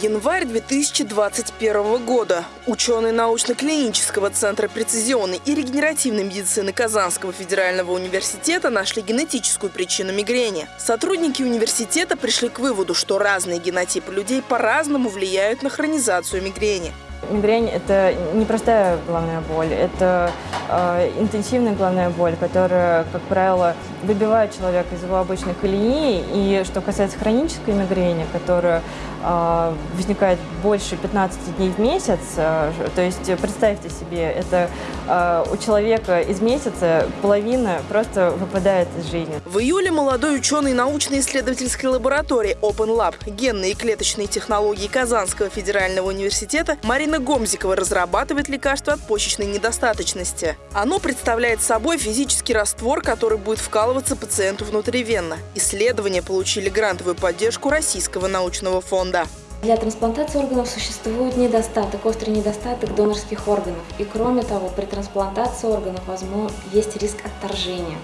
Январь 2021 года. Ученые научно-клинического центра прецизионной и регенеративной медицины Казанского федерального университета нашли генетическую причину мигрени. Сотрудники университета пришли к выводу, что разные генотипы людей по-разному влияют на хронизацию мигрени. Мигрень – это не простая головная боль, это интенсивная головная боль, которая, как правило, выбивает человека из его обычной колеи. И что касается хронической мигрени, которая э, возникает больше 15 дней в месяц, э, то есть представьте себе, это э, у человека из месяца половина просто выпадает из жизни. В июле молодой ученый научно-исследовательской лаборатории Open Lab генные и клеточные технологии Казанского федерального университета Марина Гомзикова разрабатывает лекарство от почечной недостаточности. Оно представляет собой физический раствор, который будет вкалываться пациенту внутривенно. Исследования получили грантовую поддержку Российского научного фонда. Для трансплантации органов существует недостаток, острый недостаток донорских органов. И кроме того, при трансплантации органов возможно, есть риск отторжения.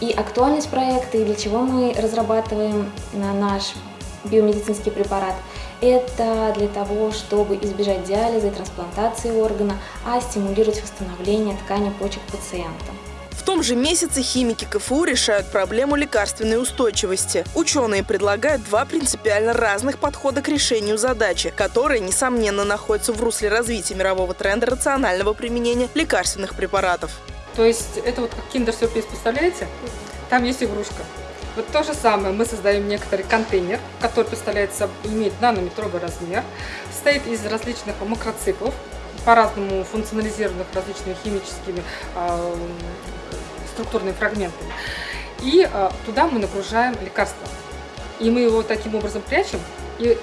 И актуальность проекта, и для чего мы разрабатываем наш биомедицинский препарат – это для того, чтобы избежать диализа и трансплантации органа, а стимулировать восстановление ткани почек пациента. В том же месяце химики КФУ решают проблему лекарственной устойчивости. Ученые предлагают два принципиально разных подхода к решению задачи, которые, несомненно, находятся в русле развития мирового тренда рационального применения лекарственных препаратов. То есть это вот как киндер-сюрприз, представляете? Там есть игрушка. Вот то же самое мы создаем некоторый контейнер, который представляет имеет нанометровый размер, состоит из различных макроциклов, по-разному функционализированных различными химическими э, структурными фрагментами. И э, туда мы нагружаем лекарство. И мы его таким образом прячем и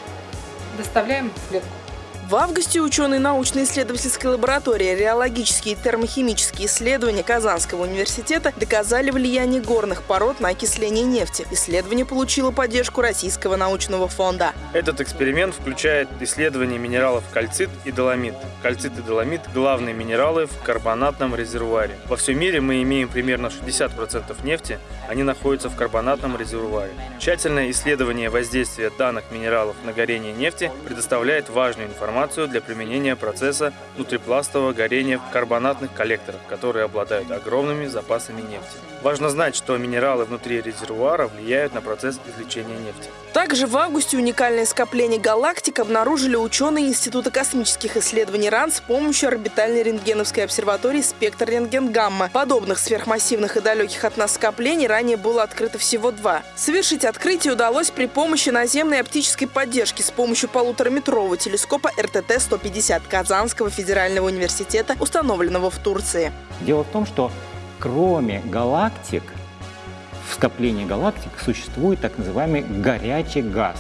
доставляем в клетку. В августе ученые научно-исследовательской лаборатории реологические и термохимические исследования Казанского университета доказали влияние горных пород на окисление нефти. Исследование получило поддержку Российского научного фонда. Этот эксперимент включает исследование минералов кальцит и доломит. Кальцит и доломит – главные минералы в карбонатном резервуаре. Во всем мире мы имеем примерно 60% нефти, они находятся в карбонатном резервуаре. Тщательное исследование воздействия данных минералов на горение нефти предоставляет важную информацию информацию для применения процесса внутрипластового горения в карбонатных коллекторах, которые обладают огромными запасами нефти. Важно знать, что минералы внутри резервуара влияют на процесс извлечения нефти. Также в августе уникальное скопление галактик обнаружили ученые Института космических исследований РАН с помощью орбитальной рентгеновской обсерватории «Спектр рентген-гамма». Подобных сверхмассивных и далеких от нас скоплений ранее было открыто всего два. Совершить открытие удалось при помощи наземной оптической поддержки с помощью полутораметрового телескопа РТТ-150 Казанского федерального университета, установленного в Турции. Дело в том, что кроме галактик, в скоплении галактик существует так называемый горячий газ,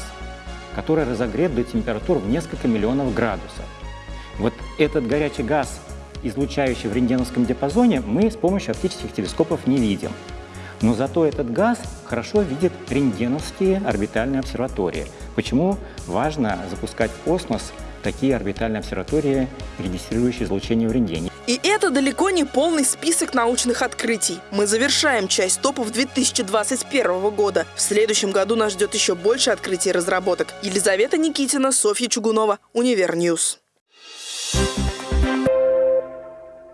который разогрет до температур в несколько миллионов градусов. Вот этот горячий газ, излучающий в рентгеновском диапазоне, мы с помощью оптических телескопов не видим. Но зато этот газ хорошо видит рентгеновские орбитальные обсерватории. Почему важно запускать в космос такие орбитальные обсерватории, регистрирующие излучение в рентгене. И это далеко не полный список научных открытий. Мы завершаем часть топов 2021 года. В следующем году нас ждет еще больше открытий и разработок. Елизавета Никитина, Софья Чугунова, Univer News.